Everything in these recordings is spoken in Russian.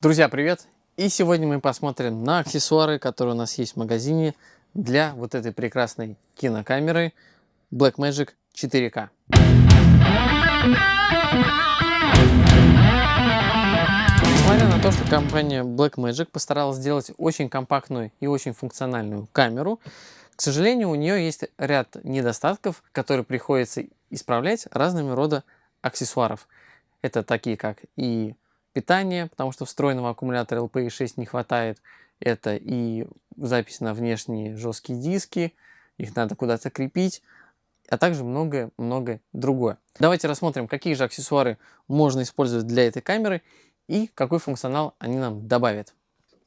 Друзья, привет! И сегодня мы посмотрим на аксессуары, которые у нас есть в магазине для вот этой прекрасной кинокамеры Blackmagic 4K. Несмотря на то, что компания Blackmagic постаралась сделать очень компактную и очень функциональную камеру, к сожалению, у нее есть ряд недостатков, которые приходится исправлять разными рода аксессуаров. Это такие как и питание, потому что встроенного аккумулятора LPI6 не хватает. Это и запись на внешние жесткие диски, их надо куда-то крепить, а также многое-многое другое. Давайте рассмотрим, какие же аксессуары можно использовать для этой камеры и какой функционал они нам добавят.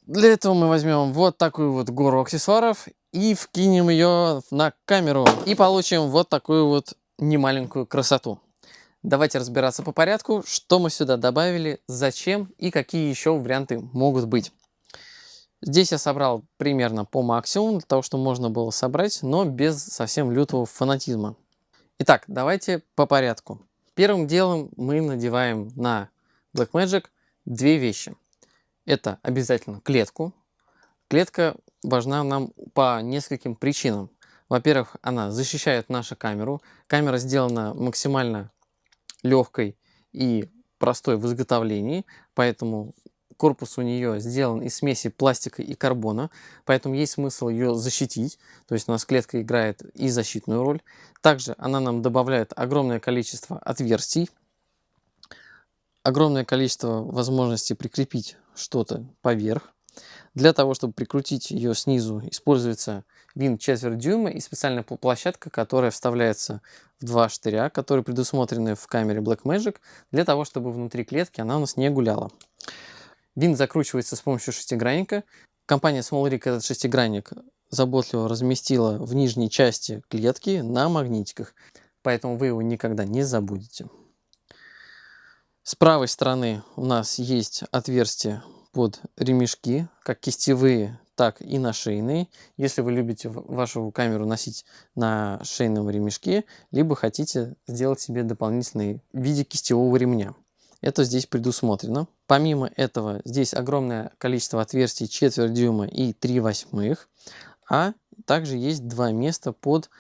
Для этого мы возьмем вот такую вот гору аксессуаров и вкинем ее на камеру. И получим вот такую вот немаленькую красоту. Давайте разбираться по порядку, что мы сюда добавили, зачем и какие еще варианты могут быть. Здесь я собрал примерно по максимуму, для того, чтобы можно было собрать, но без совсем лютого фанатизма. Итак, давайте по порядку. Первым делом мы надеваем на Blackmagic две вещи. Это обязательно клетку. Клетка важна нам по нескольким причинам. Во-первых, она защищает нашу камеру. Камера сделана максимально легкой и простой в изготовлении, поэтому корпус у нее сделан из смеси пластика и карбона, поэтому есть смысл ее защитить, то есть у нас клетка играет и защитную роль. Также она нам добавляет огромное количество отверстий, огромное количество возможностей прикрепить что-то поверх. Для того, чтобы прикрутить ее снизу, используется винт четверть дюйма и специальная площадка, которая вставляется в два штыря, которые предусмотрены в камере Blackmagic, для того, чтобы внутри клетки она у нас не гуляла. Винт закручивается с помощью шестигранника. Компания SmallRig этот шестигранник заботливо разместила в нижней части клетки на магнитиках, поэтому вы его никогда не забудете. С правой стороны у нас есть отверстие под ремешки, как кистевые, так и на шейные. Если вы любите вашу камеру носить на шейном ремешке, либо хотите сделать себе дополнительный в виде кистевого ремня. Это здесь предусмотрено. Помимо этого, здесь огромное количество отверстий четверть дюйма и 3 восьмых, а также есть два места под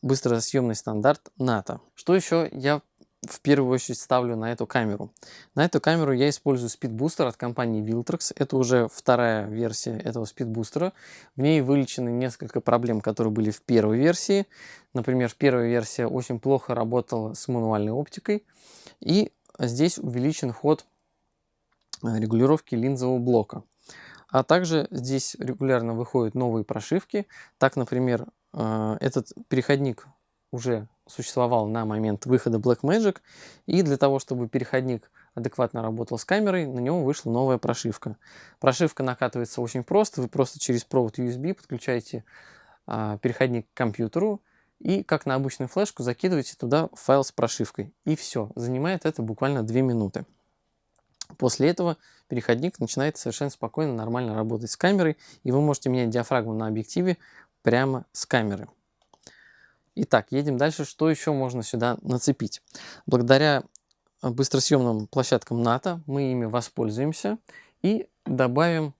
быстросъемный стандарт НАТО. Что еще я в первую очередь ставлю на эту камеру. На эту камеру я использую спидбустер от компании Viltrox. Это уже вторая версия этого спидбустера. В ней вылечены несколько проблем, которые были в первой версии. Например, в первой версии очень плохо работала с мануальной оптикой. И здесь увеличен ход э, регулировки линзового блока. А также здесь регулярно выходят новые прошивки. Так, например, э, этот переходник уже существовал на момент выхода Blackmagic, и для того, чтобы переходник адекватно работал с камерой, на него вышла новая прошивка. Прошивка накатывается очень просто, вы просто через провод USB подключаете а, переходник к компьютеру, и как на обычную флешку закидываете туда файл с прошивкой. И все, занимает это буквально 2 минуты. После этого переходник начинает совершенно спокойно, нормально работать с камерой, и вы можете менять диафрагму на объективе прямо с камеры. Итак, едем дальше. Что еще можно сюда нацепить? Благодаря э, быстросъемным площадкам НАТО мы ими воспользуемся и добавим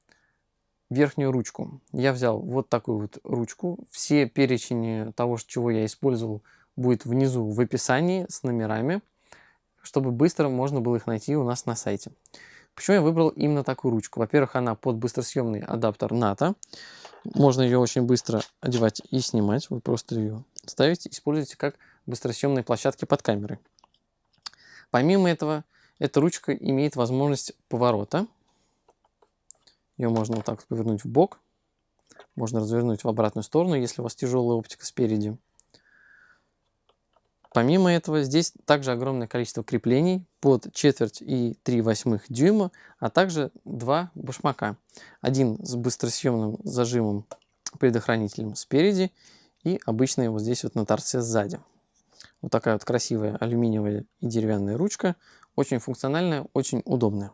верхнюю ручку. Я взял вот такую вот ручку. Все перечень того, чего я использовал, будет внизу в описании с номерами, чтобы быстро можно было их найти у нас на сайте. Почему я выбрал именно такую ручку? Во-первых, она под быстросъемный адаптер НАТО. Можно ее очень быстро одевать и снимать. Вы просто ее ставите, используйте как быстросъемные площадки под камерой. Помимо этого, эта ручка имеет возможность поворота. Ее можно вот так повернуть в бок. Можно развернуть в обратную сторону, если у вас тяжелая оптика спереди. Помимо этого, здесь также огромное количество креплений под четверть и 3 восьмых дюйма, а также два башмака. Один с быстросъемным зажимом предохранителем спереди и обычная вот здесь вот на торце сзади. Вот такая вот красивая алюминиевая и деревянная ручка. Очень функциональная, очень удобная.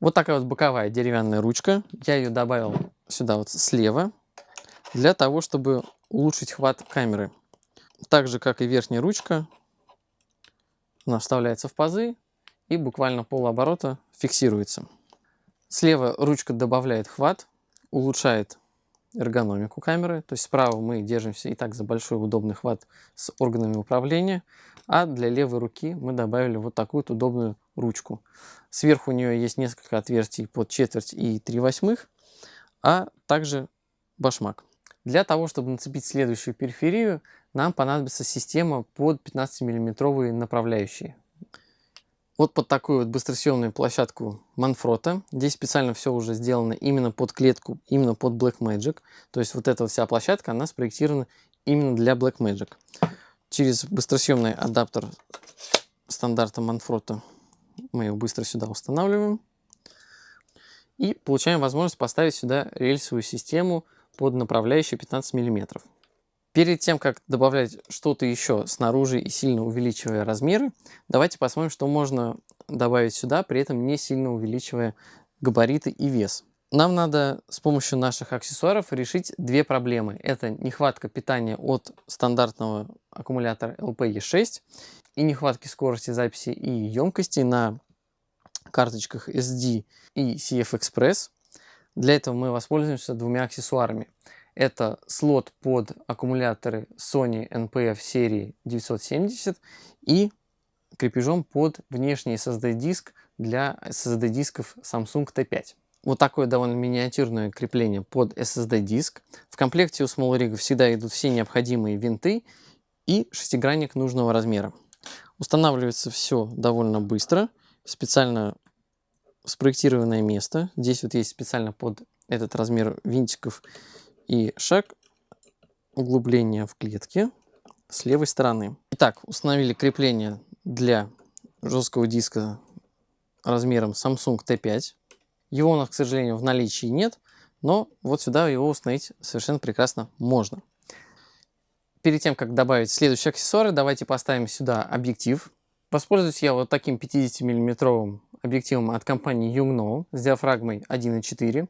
Вот такая вот боковая деревянная ручка. Я ее добавил сюда вот слева для того, чтобы улучшить хват камеры. Так же, как и верхняя ручка, она вставляется в пазы и буквально полоборота фиксируется. Слева ручка добавляет хват, улучшает эргономику камеры. То есть справа мы держимся и так за большой удобный хват с органами управления, а для левой руки мы добавили вот такую вот удобную ручку. Сверху у нее есть несколько отверстий под четверть и 3 восьмых, а также башмак. Для того, чтобы нацепить следующую периферию, нам понадобится система под 15-мм направляющие. Вот под такую вот быстросъемную площадку Manfrotto. Здесь специально все уже сделано именно под клетку, именно под Blackmagic. То есть вот эта вот вся площадка, она спроектирована именно для Blackmagic. Через быстросъемный адаптер стандарта Manfrotto мы его быстро сюда устанавливаем. И получаем возможность поставить сюда рельсовую систему под направляющую 15 мм. Перед тем, как добавлять что-то еще снаружи и сильно увеличивая размеры, давайте посмотрим, что можно добавить сюда, при этом не сильно увеличивая габариты и вес. Нам надо с помощью наших аксессуаров решить две проблемы. Это нехватка питания от стандартного аккумулятора LPE6 и нехватки скорости записи и емкости на карточках SD и CF Express. Для этого мы воспользуемся двумя аксессуарами. Это слот под аккумуляторы Sony NPF серии 970 и крепежом под внешний SSD-диск для SSD-дисков Samsung T5. Вот такое довольно миниатюрное крепление под SSD-диск. В комплекте у Small Rig всегда идут все необходимые винты и шестигранник нужного размера. Устанавливается все довольно быстро. Специально спроектированное место. Здесь вот есть специально под этот размер винтиков и шаг углубления в клетке с левой стороны. Итак, установили крепление для жесткого диска размером Samsung T5. Его у нас, к сожалению, в наличии нет, но вот сюда его установить совершенно прекрасно можно. Перед тем, как добавить следующие аксессуары, давайте поставим сюда объектив. Воспользуюсь я вот таким 50 миллиметровым объективом от компании Yongnuo с диафрагмой 1.4.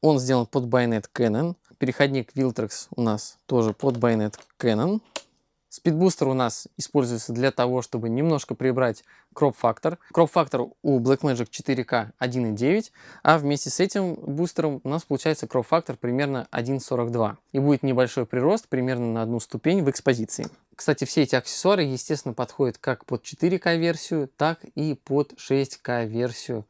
Он сделан под байонет Canon. Переходник Viltrex у нас тоже под байонет Canon. Спидбустер у нас используется для того, чтобы немножко прибрать кроп-фактор. Кроп-фактор у Blackmagic 4K 1.9, а вместе с этим бустером у нас получается кроп-фактор примерно 1.42. И будет небольшой прирост примерно на одну ступень в экспозиции. Кстати, все эти аксессуары, естественно, подходят как под 4К версию, так и под 6К версию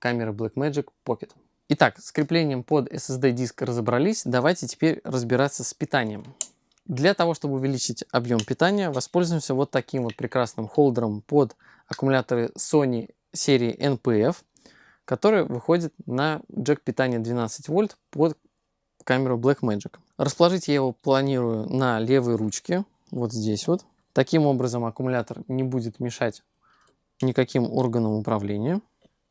камеры Blackmagic Pocket. Итак, с креплением под SSD диск разобрались, давайте теперь разбираться с питанием. Для того, чтобы увеличить объем питания, воспользуемся вот таким вот прекрасным холдером под аккумуляторы Sony серии NPF, который выходит на джек питания 12 вольт под камеру Blackmagic. Расположить я его планирую на левой ручке, вот здесь вот. Таким образом аккумулятор не будет мешать никаким органам управления.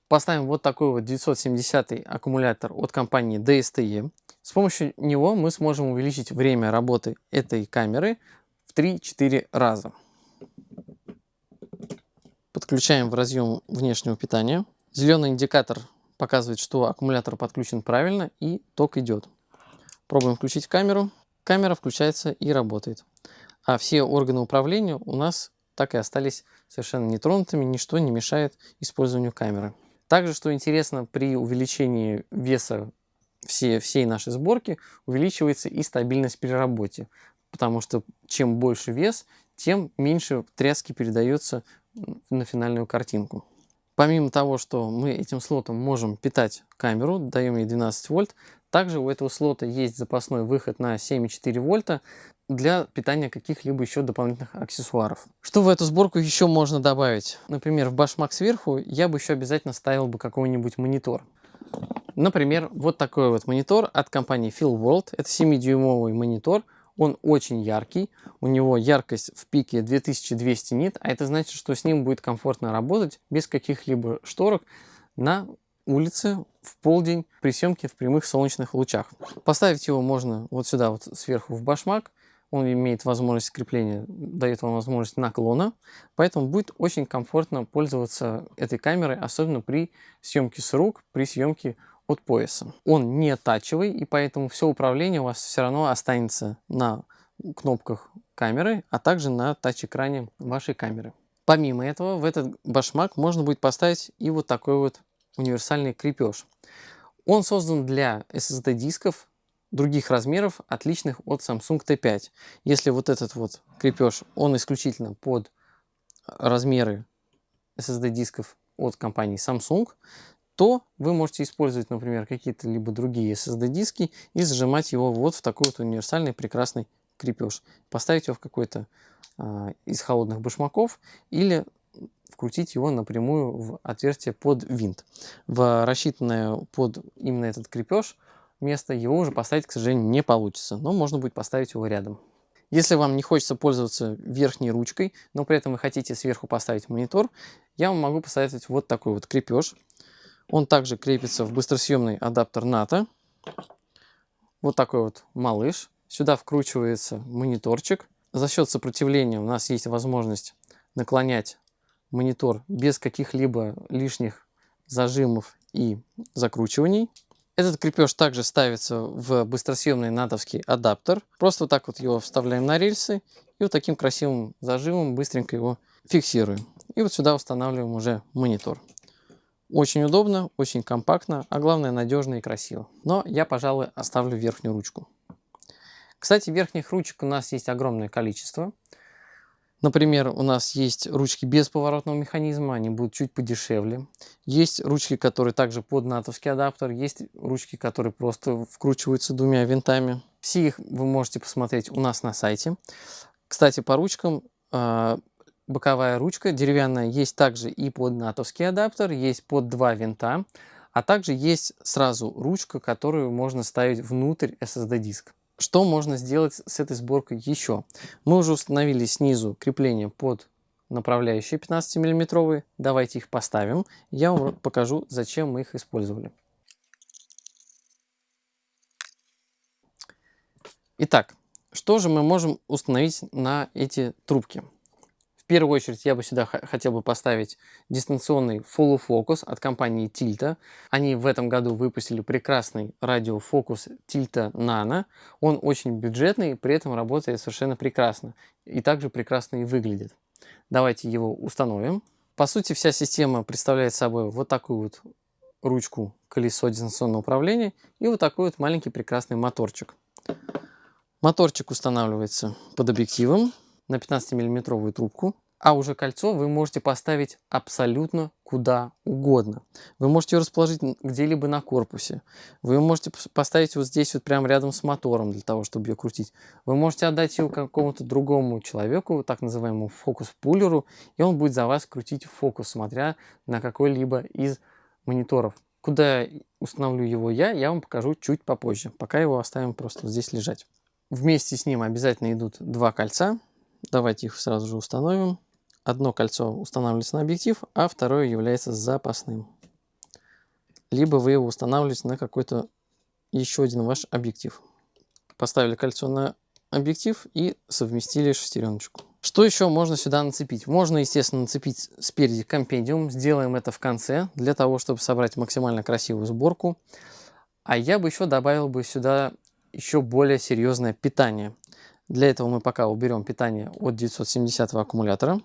Поставим вот такой вот 970 аккумулятор от компании DSTE. С помощью него мы сможем увеличить время работы этой камеры в 3-4 раза. Подключаем в разъем внешнего питания. Зеленый индикатор показывает, что аккумулятор подключен правильно и ток идет. Пробуем включить камеру. Камера включается и работает. А все органы управления у нас так и остались совершенно нетронутыми, ничто не мешает использованию камеры. Также, что интересно, при увеличении веса всей, всей нашей сборки увеличивается и стабильность при работе, потому что чем больше вес, тем меньше тряски передается на финальную картинку. Помимо того, что мы этим слотом можем питать камеру, даем ей 12 вольт, также у этого слота есть запасной выход на 7,4 вольта для питания каких-либо еще дополнительных аксессуаров. Что в эту сборку еще можно добавить? Например, в башмак сверху я бы еще обязательно ставил бы какой-нибудь монитор. Например, вот такой вот монитор от компании World. Это 7-дюймовый монитор. Он очень яркий. У него яркость в пике 2200 нит, а это значит, что с ним будет комфортно работать без каких-либо шторок на улице в полдень при съемке в прямых солнечных лучах. Поставить его можно вот сюда вот сверху в башмак. Он имеет возможность крепления, дает вам возможность наклона, поэтому будет очень комфортно пользоваться этой камерой, особенно при съемке с рук, при съемке от пояса. Он не тачевый, и поэтому все управление у вас все равно останется на кнопках камеры, а также на тач-экране вашей камеры. Помимо этого, в этот башмак можно будет поставить и вот такой вот универсальный крепеж. Он создан для SSD-дисков других размеров, отличных от Samsung T5. Если вот этот вот крепеж, он исключительно под размеры SSD-дисков от компании Samsung, то вы можете использовать, например, какие-то либо другие SSD-диски и зажимать его вот в такой вот универсальный прекрасный крепеж. Поставить его в какой-то э, из холодных башмаков или вкрутить его напрямую в отверстие под винт. В рассчитанное под именно этот крепеж место его уже поставить, к сожалению, не получится, но можно будет поставить его рядом. Если вам не хочется пользоваться верхней ручкой, но при этом вы хотите сверху поставить монитор, я вам могу посоветовать вот такой вот крепеж. Он также крепится в быстросъемный адаптер НАТО. Вот такой вот малыш. Сюда вкручивается мониторчик. За счет сопротивления у нас есть возможность наклонять монитор без каких-либо лишних зажимов и закручиваний. Этот крепеж также ставится в быстросъемный натовский адаптер. Просто вот так вот его вставляем на рельсы и вот таким красивым зажимом быстренько его фиксируем. И вот сюда устанавливаем уже монитор. Очень удобно, очень компактно, а главное надежно и красиво. Но я, пожалуй, оставлю верхнюю ручку. Кстати, верхних ручек у нас есть огромное количество. Например, у нас есть ручки без поворотного механизма, они будут чуть подешевле. Есть ручки, которые также под натовский адаптер, есть ручки, которые просто вкручиваются двумя винтами. Все их вы можете посмотреть у нас на сайте. Кстати, по ручкам а, боковая ручка деревянная есть также и под натовский адаптер, есть под два винта, а также есть сразу ручка, которую можно ставить внутрь SSD-диск. Что можно сделать с этой сборкой еще? Мы уже установили снизу крепление под направляющие 15 миллиметровые. Давайте их поставим. Я вам покажу, зачем мы их использовали. Итак, что же мы можем установить на эти трубки? В первую очередь я бы сюда хотел бы поставить дистанционный Focus от компании Tilta. Они в этом году выпустили прекрасный радиофокус Tilta Nano. Он очень бюджетный, при этом работает совершенно прекрасно. И также прекрасно и выглядит. Давайте его установим. По сути, вся система представляет собой вот такую вот ручку колесо дистанционного управления и вот такой вот маленький прекрасный моторчик. Моторчик устанавливается под объективом на 15-миллиметровую трубку, а уже кольцо вы можете поставить абсолютно куда угодно. Вы можете ее расположить где-либо на корпусе. Вы можете поставить вот здесь вот прямо рядом с мотором для того, чтобы ее крутить. Вы можете отдать ее какому-то другому человеку, так называемому фокус-пулеру, и он будет за вас крутить фокус, смотря на какой-либо из мониторов. Куда установлю его я, я вам покажу чуть попозже. Пока его оставим просто здесь лежать. Вместе с ним обязательно идут два кольца. Давайте их сразу же установим. Одно кольцо устанавливается на объектив, а второе является запасным. Либо вы его устанавливаете на какой-то еще один ваш объектив. Поставили кольцо на объектив и совместили шестереночку. Что еще можно сюда нацепить? Можно, естественно, нацепить спереди компендиум. Сделаем это в конце, для того, чтобы собрать максимально красивую сборку. А я бы еще добавил бы сюда еще более серьезное питание. Для этого мы пока уберем питание от 970 аккумулятора.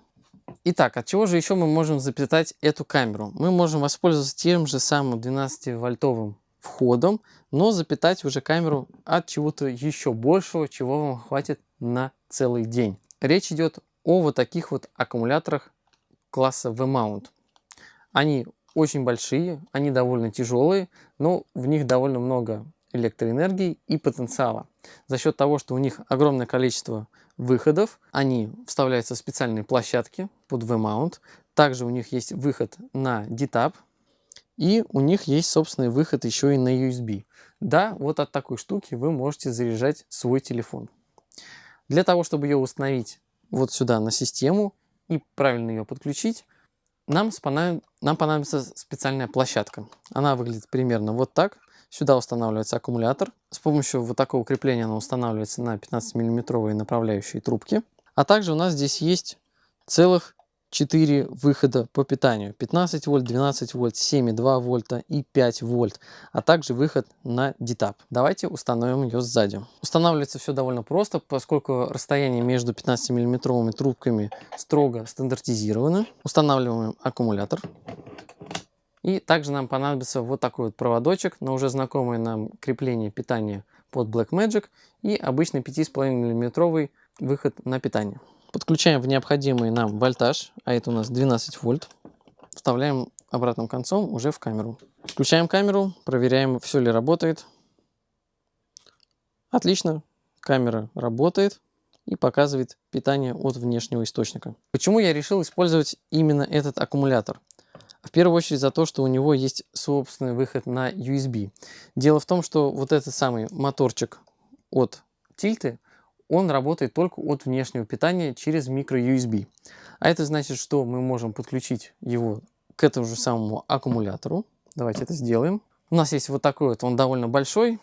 Итак, от чего же еще мы можем запитать эту камеру? Мы можем воспользоваться тем же самым 12-вольтовым входом, но запитать уже камеру от чего-то еще большего, чего вам хватит на целый день. Речь идет о вот таких вот аккумуляторах класса V-Mount. Они очень большие, они довольно тяжелые, но в них довольно много электроэнергии и потенциала. За счет того, что у них огромное количество выходов, они вставляются в специальные площадки под V-mount. Также у них есть выход на DTAP, и у них есть собственный выход еще и на USB. Да, вот от такой штуки вы можете заряжать свой телефон. Для того, чтобы ее установить вот сюда на систему и правильно ее подключить, нам, нам понадобится специальная площадка. Она выглядит примерно вот так. Сюда устанавливается аккумулятор. С помощью вот такого крепления она устанавливается на 15-миллиметровые направляющие трубки. А также у нас здесь есть целых 4 выхода по питанию. 15 вольт, 12 вольт, 7,2 вольта и 5 вольт. А также выход на DTAP. Давайте установим ее сзади. Устанавливается все довольно просто, поскольку расстояние между 15 миллиметровыми трубками строго стандартизировано. Устанавливаем аккумулятор. И также нам понадобится вот такой вот проводочек на уже знакомое нам крепление питания под Blackmagic и обычный 5,5 мм выход на питание. Подключаем в необходимый нам вольтаж, а это у нас 12 вольт. Вставляем обратным концом уже в камеру. Включаем камеру, проверяем, все ли работает. Отлично, камера работает и показывает питание от внешнего источника. Почему я решил использовать именно этот аккумулятор? В первую очередь за то, что у него есть собственный выход на USB. Дело в том, что вот этот самый моторчик от тильты, он работает только от внешнего питания через micro-USB. А это значит, что мы можем подключить его к этому же самому аккумулятору. Давайте это сделаем. У нас есть вот такой вот, он довольно большой.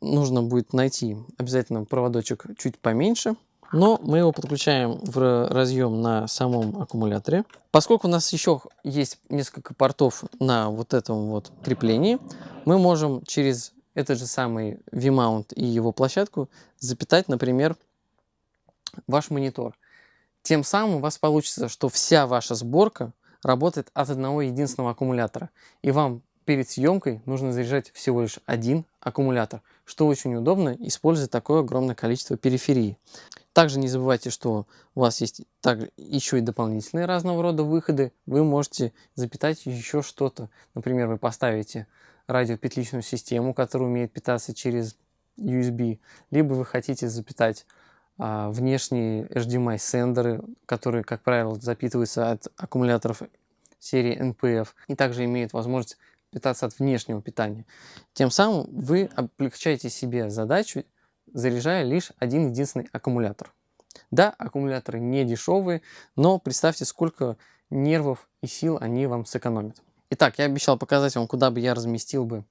Нужно будет найти обязательно проводочек чуть поменьше но мы его подключаем в разъем на самом аккумуляторе. Поскольку у нас еще есть несколько портов на вот этом вот креплении, мы можем через этот же самый V-mount и его площадку запитать, например, ваш монитор. Тем самым у вас получится, что вся ваша сборка работает от одного единственного аккумулятора. И вам перед съемкой нужно заряжать всего лишь один аккумулятор, что очень удобно, используя такое огромное количество периферии. Также не забывайте, что у вас есть также еще и дополнительные разного рода выходы. Вы можете запитать еще что-то. Например, вы поставите радиопетличную систему, которая умеет питаться через USB, либо вы хотите запитать а, внешние HDMI-сендеры, которые, как правило, запитываются от аккумуляторов серии NPF и также имеют возможность питаться от внешнего питания. Тем самым вы облегчаете себе задачу заряжая лишь один единственный аккумулятор. Да, аккумуляторы не дешевые, но представьте, сколько нервов и сил они вам сэкономят. Итак, я обещал показать вам, куда бы я разместил бы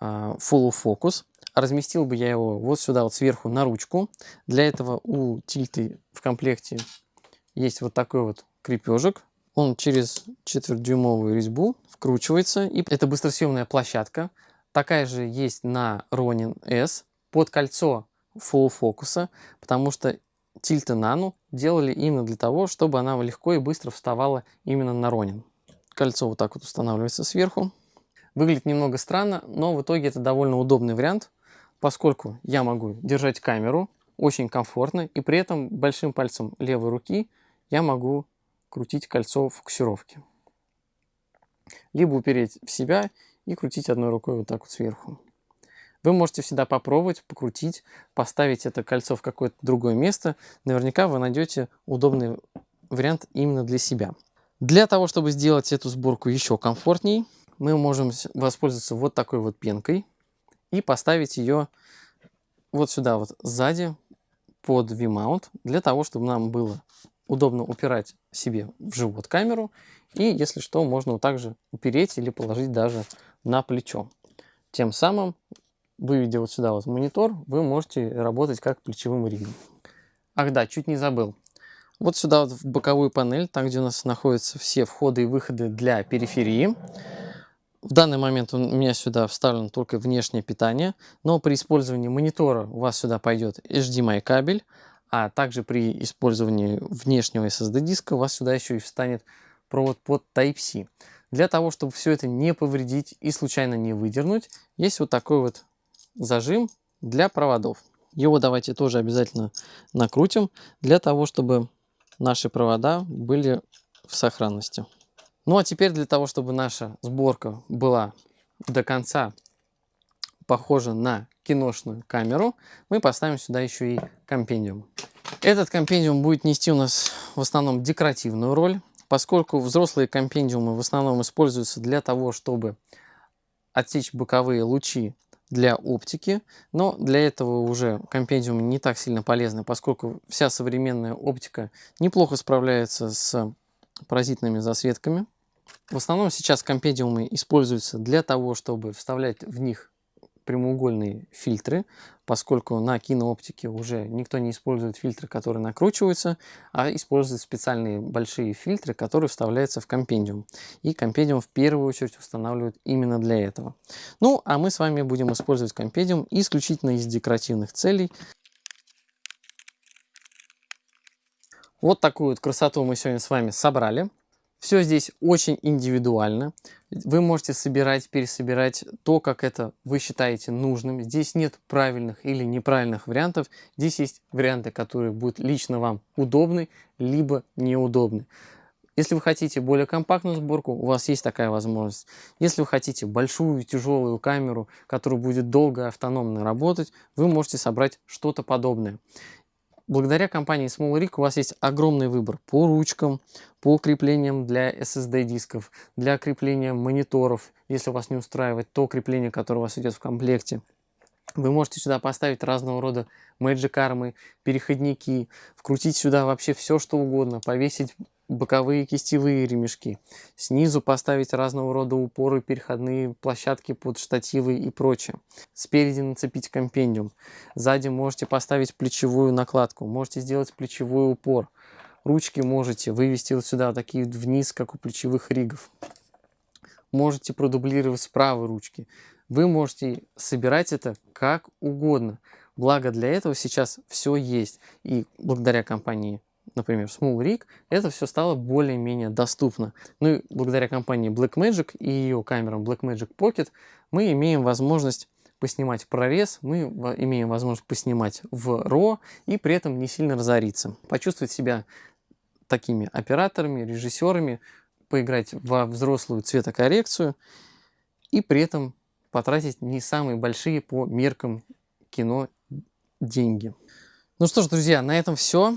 э, Follow Focus. Разместил бы я его вот сюда, вот сверху на ручку. Для этого у тильты в комплекте есть вот такой вот крепежик. Он через четвертьдюймовую резьбу вкручивается. И это быстросъемная площадка. Такая же есть на Ronin S под кольцо full фокуса, потому что Тильта Nano делали именно для того, чтобы она легко и быстро вставала именно на Ронин. Кольцо вот так вот устанавливается сверху. Выглядит немного странно, но в итоге это довольно удобный вариант, поскольку я могу держать камеру очень комфортно, и при этом большим пальцем левой руки я могу крутить кольцо фокусировки. Либо упереть в себя и крутить одной рукой вот так вот сверху. Вы можете всегда попробовать, покрутить, поставить это кольцо в какое-то другое место. Наверняка вы найдете удобный вариант именно для себя. Для того, чтобы сделать эту сборку еще комфортней, мы можем воспользоваться вот такой вот пенкой и поставить ее вот сюда вот сзади под V-mount, для того, чтобы нам было удобно упирать себе в живот камеру. И если что, можно вот так упереть или положить даже на плечо. Тем самым выведя вот сюда вот монитор, вы можете работать как плечевым ригом. Ах да, чуть не забыл. Вот сюда вот в боковую панель, там где у нас находятся все входы и выходы для периферии. В данный момент у меня сюда вставлено только внешнее питание, но при использовании монитора у вас сюда пойдет HDMI кабель, а также при использовании внешнего SSD диска у вас сюда еще и встанет провод под Type-C. Для того, чтобы все это не повредить и случайно не выдернуть, есть вот такой вот зажим для проводов. Его давайте тоже обязательно накрутим, для того, чтобы наши провода были в сохранности. Ну а теперь для того, чтобы наша сборка была до конца похожа на киношную камеру, мы поставим сюда еще и компендиум. Этот компендиум будет нести у нас в основном декоративную роль, поскольку взрослые компендиумы в основном используются для того, чтобы отсечь боковые лучи для оптики, но для этого уже компендиумы не так сильно полезны, поскольку вся современная оптика неплохо справляется с паразитными засветками. В основном сейчас компендиумы используются для того, чтобы вставлять в них прямоугольные фильтры, поскольку на кинооптике уже никто не использует фильтры, которые накручиваются, а используют специальные большие фильтры, которые вставляются в компендиум. И компендиум в первую очередь устанавливают именно для этого. Ну, а мы с вами будем использовать компендиум исключительно из декоративных целей. Вот такую вот красоту мы сегодня с вами собрали. Все здесь очень индивидуально. Вы можете собирать, пересобирать то, как это вы считаете нужным. Здесь нет правильных или неправильных вариантов. Здесь есть варианты, которые будут лично вам удобны, либо неудобны. Если вы хотите более компактную сборку, у вас есть такая возможность. Если вы хотите большую тяжелую камеру, которая будет долго автономно работать, вы можете собрать что-то подобное. Благодаря компании SmallRig у вас есть огромный выбор по ручкам, по креплениям для SSD дисков, для крепления мониторов, если вас не устраивает то крепление, которое у вас идет в комплекте. Вы можете сюда поставить разного рода Magic армы, переходники, вкрутить сюда вообще все, что угодно, повесить боковые кистевые ремешки. Снизу поставить разного рода упоры, переходные площадки под штативы и прочее. Спереди нацепить компендиум. Сзади можете поставить плечевую накладку. Можете сделать плечевой упор. Ручки можете вывести вот сюда, такие вниз, как у плечевых ригов. Можете продублировать с ручки. Вы можете собирать это как угодно. Благо для этого сейчас все есть. И благодаря компании например, Small Rig, это все стало более-менее доступно. Ну и благодаря компании Blackmagic и ее камерам Blackmagic Pocket мы имеем возможность поснимать прорез, мы имеем возможность поснимать в RAW и при этом не сильно разориться. Почувствовать себя такими операторами, режиссерами, поиграть во взрослую цветокоррекцию и при этом потратить не самые большие по меркам кино деньги. Ну что ж, друзья, на этом все.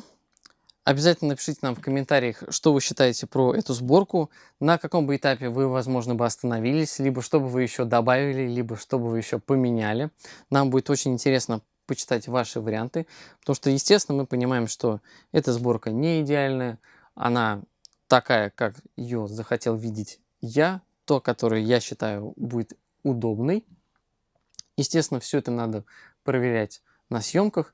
Обязательно напишите нам в комментариях, что вы считаете про эту сборку, на каком бы этапе вы, возможно, бы остановились, либо что бы вы еще добавили, либо что бы вы еще поменяли. Нам будет очень интересно почитать ваши варианты, потому что, естественно, мы понимаем, что эта сборка не идеальная, она такая, как ее захотел видеть я, то, которое я считаю будет удобной. Естественно, все это надо проверять на съемках,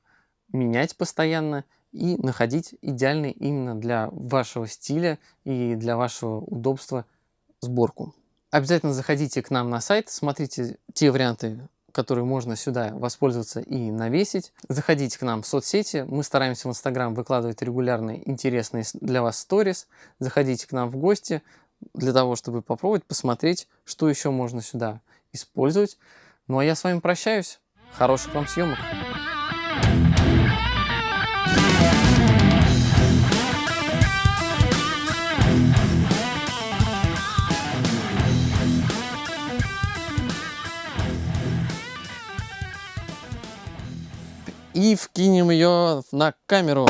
менять постоянно – и находить идеальный именно для вашего стиля и для вашего удобства сборку. Обязательно заходите к нам на сайт, смотрите те варианты, которые можно сюда воспользоваться и навесить. Заходите к нам в соцсети, мы стараемся в Инстаграм выкладывать регулярные интересные для вас сторис. Заходите к нам в гости для того, чтобы попробовать посмотреть, что еще можно сюда использовать. Ну а я с вами прощаюсь. Хороших вам съемок! И вкинем ее на камеру.